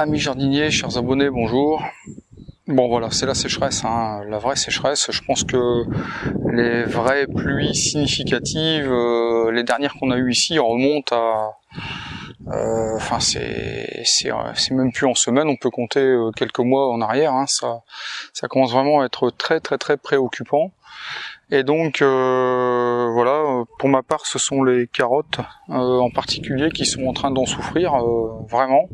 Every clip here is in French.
Amis jardiniers, chers abonnés, bonjour. Bon voilà, c'est la sécheresse, hein, la vraie sécheresse. Je pense que les vraies pluies significatives, euh, les dernières qu'on a eues ici, remontent à... euh, Enfin, c'est c'est même plus en semaine, on peut compter euh, quelques mois en arrière. Hein, ça, commence vraiment à être très très très préoccupant. Et donc euh, voilà, pour ma part, ce sont les carottes euh, en particulier qui sont en train d'en souffrir euh, vraiment.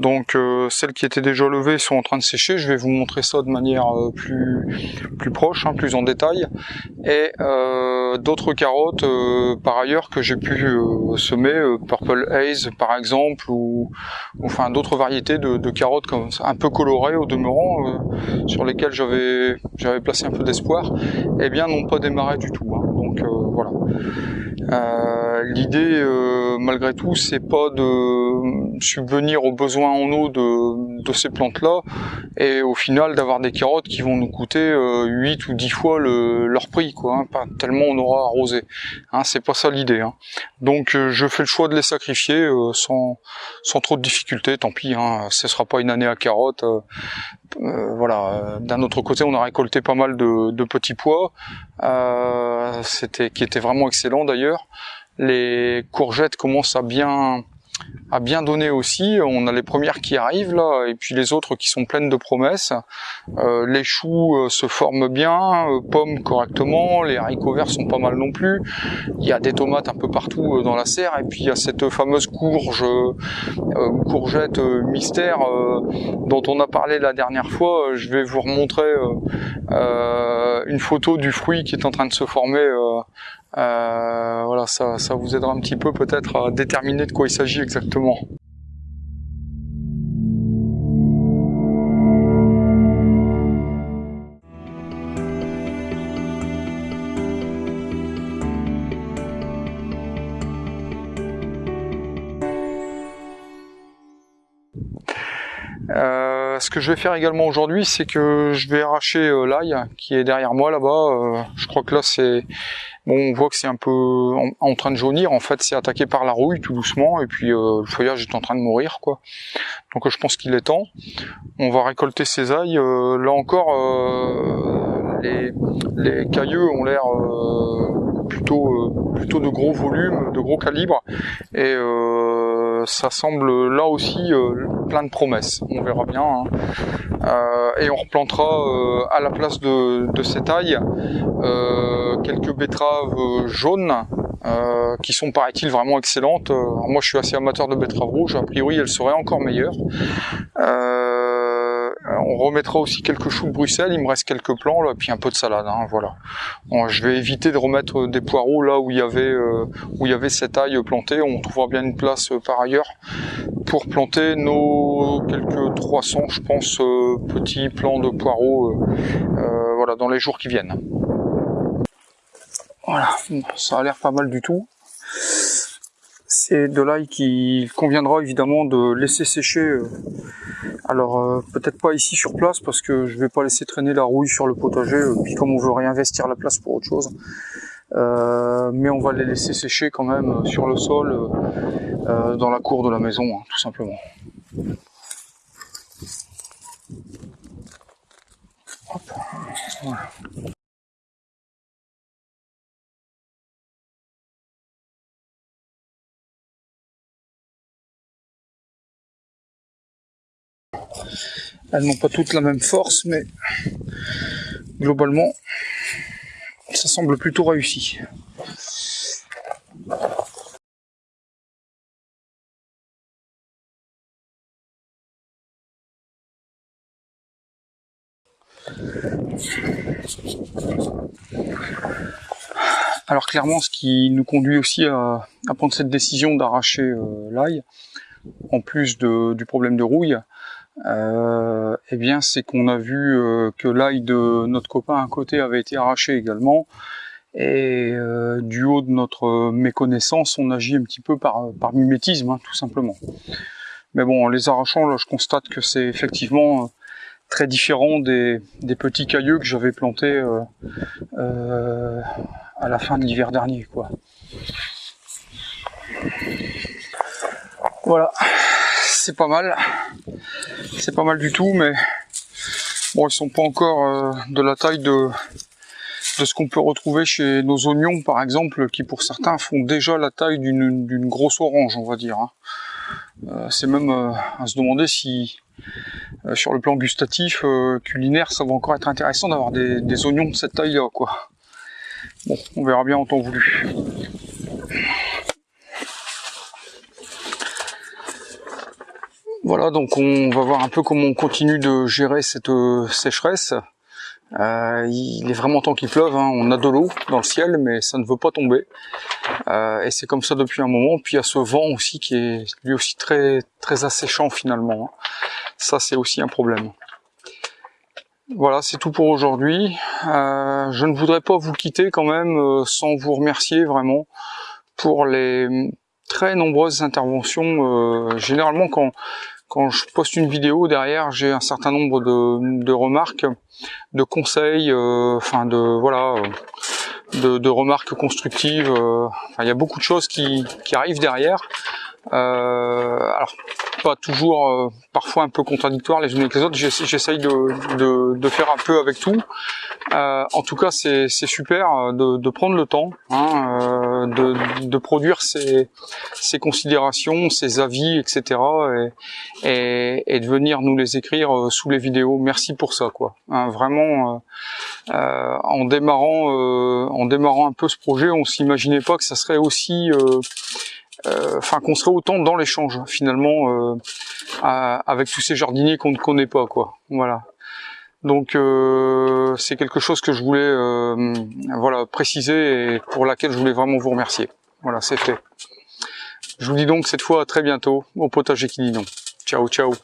Donc euh, celles qui étaient déjà levées sont en train de sécher. Je vais vous montrer ça de manière euh, plus plus proche, hein, plus en détail. Et euh, d'autres carottes par ailleurs que j'ai pu semer, Purple Haze par exemple, ou, enfin d'autres variétés de, carottes comme ça, un peu colorées au demeurant, sur lesquelles j'avais placé un peu d'espoir, eh bien n'ont pas démarré du tout. Hein. Donc voilà. L'idée, malgré tout, c'est pas de subvenir aux besoins en eau de, ces plantes-là, et au final d'avoir des carottes qui vont nous coûter euh, 8 ou 10 fois le, leur prix, quoi. Hein, tellement on aura arrosé. Hein, c'est pas ça l'idée. Hein. Donc euh, je fais le choix de les sacrifier euh, sans, trop de difficultés. Tant pis, hein, ce sera pas une année à carottes. Euh, voilà. D'un autre côté, on a récolté pas mal de, petits pois, c'était qui étaient vraiment excellents d'ailleurs. Les courgettes commencent à bien a bien donné aussi. On a les premières qui arrivent là, et puis les autres qui sont pleines de promesses. Euh, les choux euh, se forment bien, euh, pommes correctement, les haricots verts sont pas mal non plus. Il y a des tomates un peu partout dans la serre, et puis il y a cette fameuse courge, courgette mystère dont on a parlé la dernière fois. Je vais vous remontrer une photo du fruit qui est en train de se former voilà, ça, ça vous aidera un petit peu peut-être à déterminer de quoi il s'agit exactement. Ce que je vais faire également aujourd'hui, c'est que je vais arracher euh, l'ail qui est derrière moi là-bas. Euh, je crois que là, c'est bon, on voit que c'est un peu en, train de jaunir. En fait, c'est attaqué par la rouille tout doucement, et puis euh, le feuillage est en train de mourir, quoi. Donc, je pense qu'il est temps. On va récolter ces ailes. là encore, les, les cailleux ont l'air plutôt plutôt de gros volume, de gros calibre, et ça semble là aussi plein de promesses. On verra bien. Hein. Euh, et on replantera euh, à la place de, de ces tailles euh, quelques betteraves jaunes qui sont paraît-il vraiment excellentes. moi je suis assez amateur de betteraves rouges, a priori elles seraient encore meilleures. On remettra aussi quelques choux de Bruxelles, il me reste quelques plants, là, puis un peu de salade, hein, voilà. je vais éviter de remettre des poireaux là où il y avait où il y avait cette aille plantée, on trouvera bien une place par ailleurs pour planter nos quelques 300, je pense, euh, petits plants de poireaux euh, euh, voilà, dans les jours qui viennent. Voilà, ça a l'air pas mal du tout. C'est de l'ail qu'il conviendra évidemment de laisser sécher. Alors peut-être pas ici sur place parce que je vais pas laisser traîner la rouille sur le potager. Puis comme on veut réinvestir la place pour autre chose, euh, mais on va les laisser sécher quand même sur le sol euh, dans la cour de la maison, hein, tout simplement. Elles n'ont pas toutes la même force, mais globalement, ça semble plutôt réussi. Alors clairement, ce qui nous conduit aussi à, prendre cette décision d'arracher euh, l'ail, en plus du problème de rouille, eh bien c'est qu'on a vu euh, que l'ail de notre copain à côté avait été arraché également. Et euh, du haut de notre méconnaissance on agit un petit peu par, par mimétisme hein, tout simplement. Mais bon en les arrachant là je constate que c'est effectivement très différent des, des, petits cailleux que j'avais plantés euh, euh, à la fin de l'hiver dernier quoi. Voilà. C'est pas mal c'est pas mal du tout, mais bon, ils sont pas encore euh, de la taille de, de ce qu'on peut retrouver chez nos oignons, par exemple, qui pour certains font déjà la taille d'une grosse orange, on va dire. Hein. Euh, c'est même euh, à se demander si, sur le plan gustatif, culinaire, ça va encore être intéressant d'avoir des, des, oignons de cette taille-là, quoi. Bon, on verra bien en temps voulu. Voilà, donc on va voir un peu comment on continue de gérer cette euh, sécheresse. Euh, il est vraiment temps qu'il pleuve, hein. on a de l'eau dans le ciel, mais ça ne veut pas tomber. Euh, et c'est comme ça depuis un moment. Puis il y a ce vent aussi qui est lui aussi très très asséchant finalement. Hein. Ça c'est aussi un problème. Voilà, c'est tout pour aujourd'hui. je ne voudrais pas vous quitter quand même sans vous remercier vraiment pour les très nombreuses interventions. généralement quand quand je poste une vidéo derrière, j'ai un certain nombre de, remarques, de conseils, euh, enfin de voilà, euh, de, remarques constructives. Euh, il y a beaucoup de choses qui, qui arrivent derrière. Alors pas toujours, euh, parfois un peu contradictoires les unes avec les autres. J'essaye de, de, faire un peu avec tout. Euh, en tout cas, c'est super euh, de, de, prendre le temps hein, de, de, produire ses, ses, considérations, ses avis, etc. Et, et, de venir nous les écrire sous les vidéos. Merci pour ça, quoi. Hein, vraiment, en démarrant, en démarrant un peu ce projet, on s'imaginait pas que ça serait aussi euh, enfin qu'on serait autant dans l'échange finalement euh, avec tous ces jardiniers qu'on ne connaît pas quoi. Voilà. Donc euh, c'est quelque chose que je voulais voilà préciser et pour laquelle je voulais vraiment vous remercier. Voilà, c'est fait. Je vous dis donc cette fois à très bientôt au potager qui dit non. Ciao ciao